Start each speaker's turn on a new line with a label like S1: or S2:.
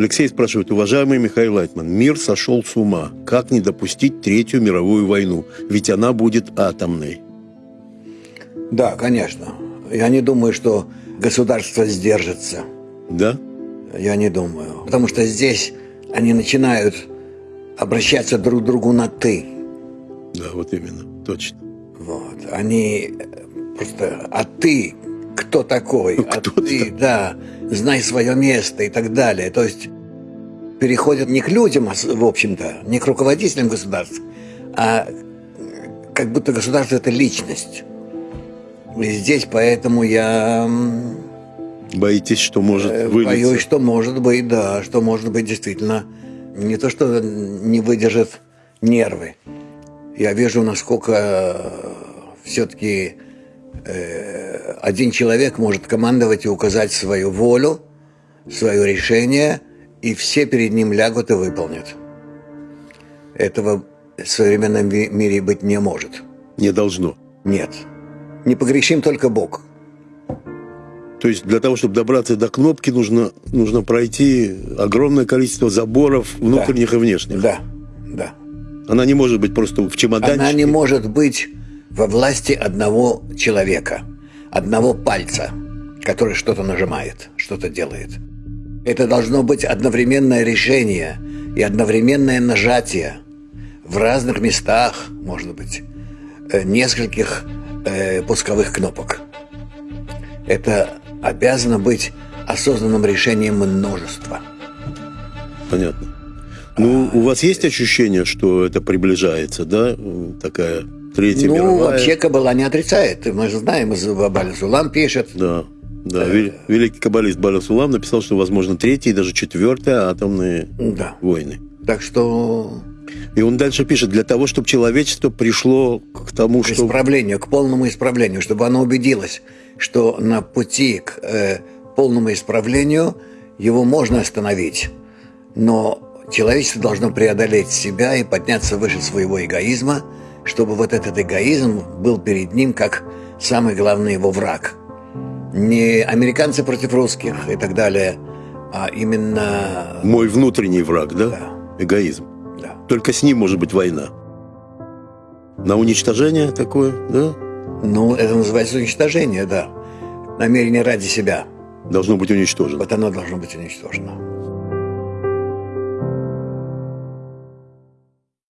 S1: Алексей спрашивает, уважаемый Михаил Лайтман, мир сошел с ума. Как не допустить Третью мировую войну? Ведь она будет атомной.
S2: Да, конечно. Я не думаю, что государство сдержится.
S1: Да?
S2: Я не думаю. Потому что здесь они начинают обращаться друг к другу на «ты».
S1: Да, вот именно, точно.
S2: Вот. Они просто «а ты кто такой?»
S1: Ну,
S2: «А
S1: кто
S2: ты,
S1: ты?
S2: да, знай свое место» и так далее. То есть переходят не к людям, а в общем-то, не к руководителям государств, а как будто государство – это личность. И здесь поэтому я
S1: Боитесь, что может
S2: Э,
S1: вылиться?
S2: Боюсь, что может быть, да, что может быть действительно не то, что не выдержит нервы. Я вижу, насколько все-таки один человек может командовать и указать свою волю, свое решение, и все перед ним лягут и выполнят. Этого в современном ми- мире быть не может.
S1: Не должно.
S2: Нет. Не погрешим только Бог.
S1: То есть для того, чтобы добраться до кнопки, нужно, нужно пройти огромное количество заборов внутренних и внешних.
S2: Да, да.
S1: Она не может быть просто в чемоданчике.
S2: Она не может быть во власти одного человека, одного пальца, который что-то нажимает, что-то делает. Это должно быть одновременное решение и одновременное нажатие в разных местах, может быть, э, нескольких э, пусковых кнопок. Это обязано быть осознанным решением множества.
S1: Понятно. Ну, у вас есть ощущение, что это приближается, да? Такая третья
S2: ну,
S1: мировая.
S2: вообще Кабала не отрицает. Мы же знаем, из Бабаль Сулам пишет,
S1: Да. Да, вел- великий каббалист Баля Сулам написал, что возможно третья и даже четвертая атомные
S2: Да.
S1: войны.
S2: Так что
S1: И он дальше пишет, для того, чтобы человечество пришло к тому,
S2: к
S1: что...
S2: исправлению, к полному исправлению, чтобы оно убедилось, что на пути к э, полному исправлению его можно остановить. Но человечество должно преодолеть себя и подняться выше своего эгоизма, чтобы вот этот эгоизм был перед ним как самый главный его враг. Не американцы против русских и так далее, а именно...
S1: Мой внутренний враг, да?
S2: Да.
S1: Эгоизм.
S2: Да.
S1: Только с ним может быть война. На уничтожение такое, да?
S2: Ну, это называется уничтожение, да. Намерение ради себя.
S1: Должно быть уничтожено.
S2: Вот оно должно быть уничтожено.